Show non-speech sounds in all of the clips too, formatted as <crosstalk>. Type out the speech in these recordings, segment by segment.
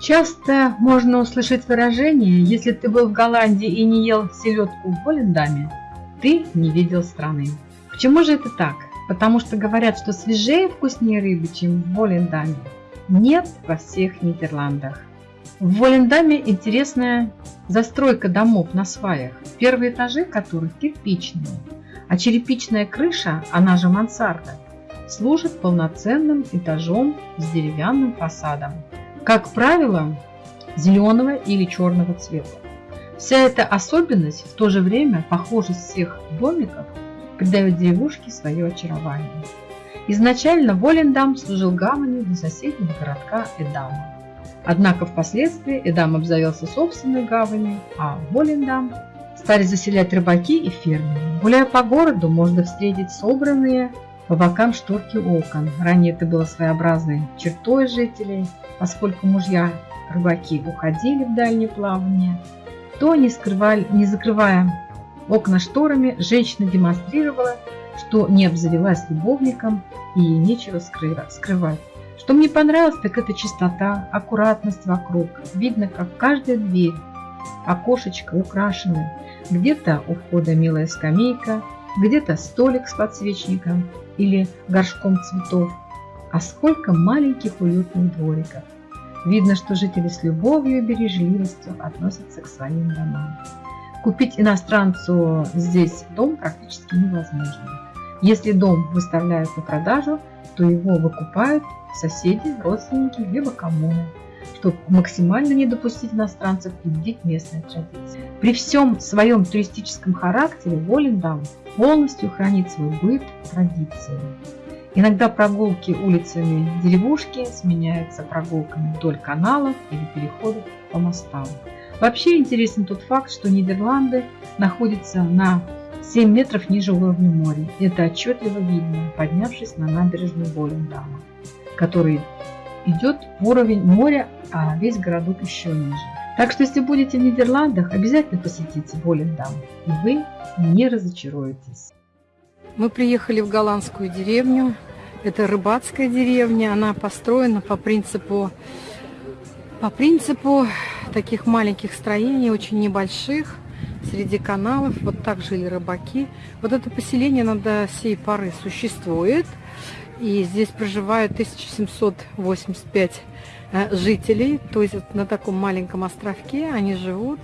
Часто можно услышать выражение «Если ты был в Голландии и не ел селедку в Волендаме, ты не видел страны». Почему же это так? Потому что говорят, что свежее и вкуснее рыбы, чем в Волендаме, нет во всех Нидерландах. В Волендаме интересная застройка домов на сваях, первые этажи которых кирпичные, а черепичная крыша, она же мансарда, служит полноценным этажом с деревянным фасадом как правило, зеленого или черного цвета. Вся эта особенность, в то же время похожесть всех домиков, придает деревушке свое очарование. Изначально Волендам служил гаванью для соседнего городка Эдама. Однако впоследствии Эдам обзавелся собственной гаванью, а Волендам стали заселять рыбаки и фермеры. Гуляя по городу, можно встретить собранные по бокам шторки окон. Ранее это было своеобразной чертой жителей – поскольку мужья рыбаки уходили в дальнее плавание, то, не, скрывали, не закрывая окна шторами, женщина демонстрировала, что не обзавелась любовником и ей нечего скрывать. Что мне понравилось, так это чистота, аккуратность вокруг. Видно, как каждая дверь, окошечко украшены. Где-то у входа милая скамейка, где-то столик с подсвечником или горшком цветов а сколько маленьких уютных двориков. Видно, что жители с любовью и бережливостью относятся к своим домам. Купить иностранцу здесь дом практически невозможно. Если дом выставляют на продажу, то его выкупают соседи, родственники, либо коммуны, чтобы максимально не допустить иностранцев и вредить местной традиции. При всем своем туристическом характере Волендам полностью хранит свой быт традиции. Иногда прогулки улицами деревушки сменяются прогулками вдоль каналов или переходов по мостам. Вообще интересен тот факт, что Нидерланды находятся на 7 метров ниже уровня моря. Это отчетливо видно, поднявшись на набережную Болендама, который идет уровень моря, а весь городок еще ниже. Так что если будете в Нидерландах, обязательно посетите Болендам, и вы не разочаруетесь. Мы приехали в голландскую деревню. Это рыбацкая деревня. Она построена по принципу, по принципу таких маленьких строений, очень небольших, среди каналов. Вот так жили рыбаки. Вот это поселение на до сей поры существует. И здесь проживают 1785 э, жителей. То есть на таком маленьком островке они живут.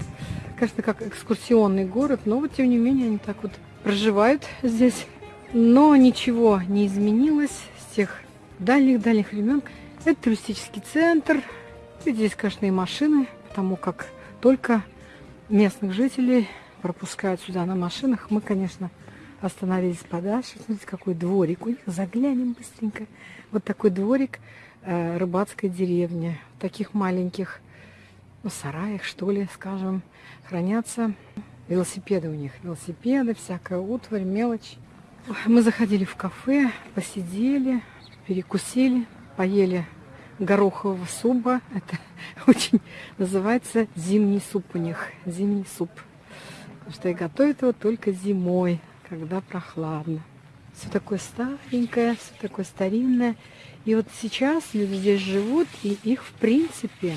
Конечно, как экскурсионный город, но вот тем не менее они так вот проживают здесь. Но ничего не изменилось с тех дальних-дальних времен. Это туристический центр. И здесь, конечно, и машины, потому как только местных жителей пропускают сюда на машинах. Мы, конечно, остановились подальше. Смотрите, какой дворик у них. Заглянем быстренько. Вот такой дворик э, рыбацкой деревни. В таких маленьких ну, сараях, что ли, скажем, хранятся велосипеды у них. Велосипеды, всякая утварь, мелочь. Мы заходили в кафе, посидели, перекусили, поели горохового супа. Это <laughs> очень называется зимний суп у них. Зимний суп. Потому что и готовят его только зимой, когда прохладно. Все такое старенькое, все такое старинное. И вот сейчас люди здесь живут, и их в принципе,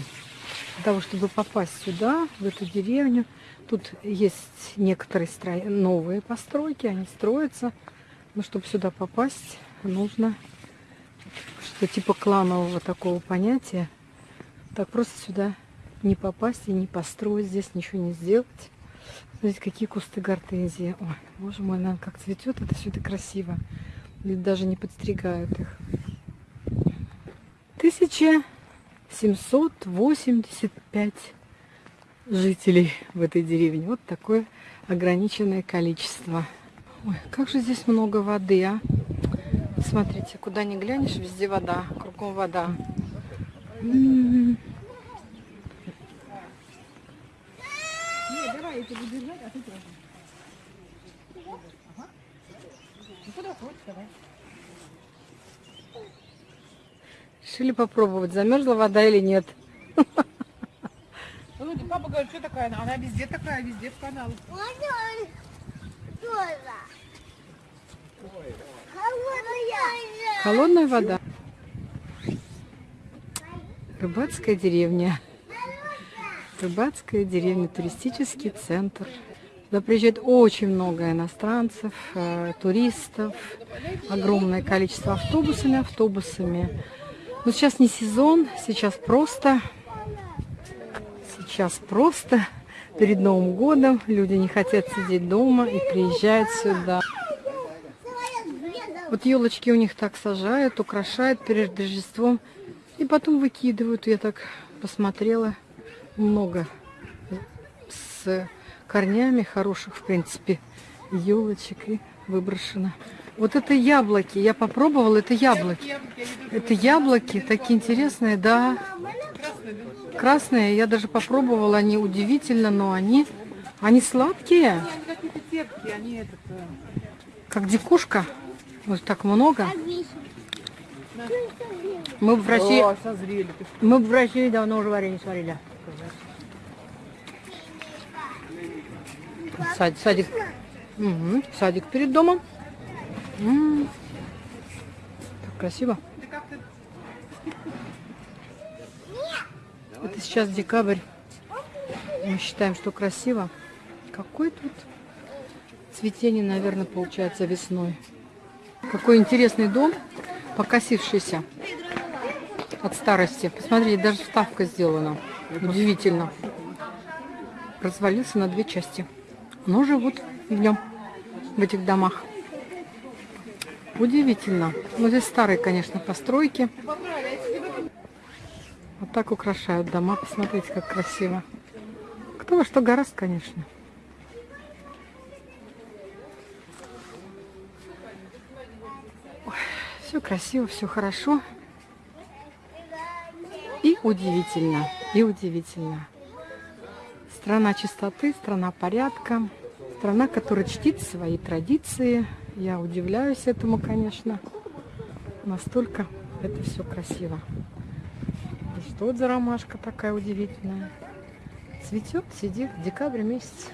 для того, чтобы попасть сюда, в эту деревню, тут есть некоторые стро... новые постройки, они строятся. Но чтобы сюда попасть, нужно что типа кланового такого понятия. Так просто сюда не попасть и не построить, здесь ничего не сделать. Смотрите, какие кусты гортензии. Ой, боже мой, наверное, как цветет, это все это красиво. Или даже не подстригают их. 1785 жителей в этой деревне. Вот такое ограниченное количество. Ой, как же здесь много воды, а? Смотрите, куда ни глянешь, везде вода, кругом вода. М -м -м. Тебя буду держать, а ты тоже. Ага. Ну куда хочешь, давай. Решили попробовать, замерзла вода или нет. Папа говорит, что такая она? Она везде такая, везде в каналах. Холодная вода. Рыбацкая деревня. Рыбацкая деревня, туристический центр. Сюда приезжает очень много иностранцев, э, туристов, огромное количество автобусами, автобусами. Но сейчас не сезон, сейчас просто, сейчас просто перед Новым годом люди не хотят сидеть дома и приезжают сюда. Вот елочки у них так сажают, украшают перед Рождеством и потом выкидывают. Я так посмотрела, много с корнями хороших, в принципе, елочек и выброшено. Вот это яблоки, я попробовала, это яблоки. Это яблоки, такие интересные, да. Красные, я даже попробовала, они удивительно, но они, они сладкие. Как дикушка. Вот так много. Мы в России, мы в России давно уже варенье сварили. Сад- садик. Мгм, Садик перед домом. М, Так красиво. Это сейчас декабрь. Мы считаем, что красиво. Какой тут цветение, наверное, получается весной. Какой интересный дом, покосившийся от старости. Посмотрите, даже вставка сделана. Удивительно. Развалился на две части. Но живут в нем, в этих домах. Удивительно. Ну, здесь старые, конечно, постройки. Вот так украшают дома. Посмотрите, как красиво. Кто во что гораст, конечно. Все красиво, все хорошо. И удивительно, и удивительно. Страна чистоты, страна порядка, страна, которая чтит свои традиции. Я удивляюсь этому, конечно. Настолько это все красиво. Что за ромашка такая удивительная? Цветет, сидит, декабрь месяц.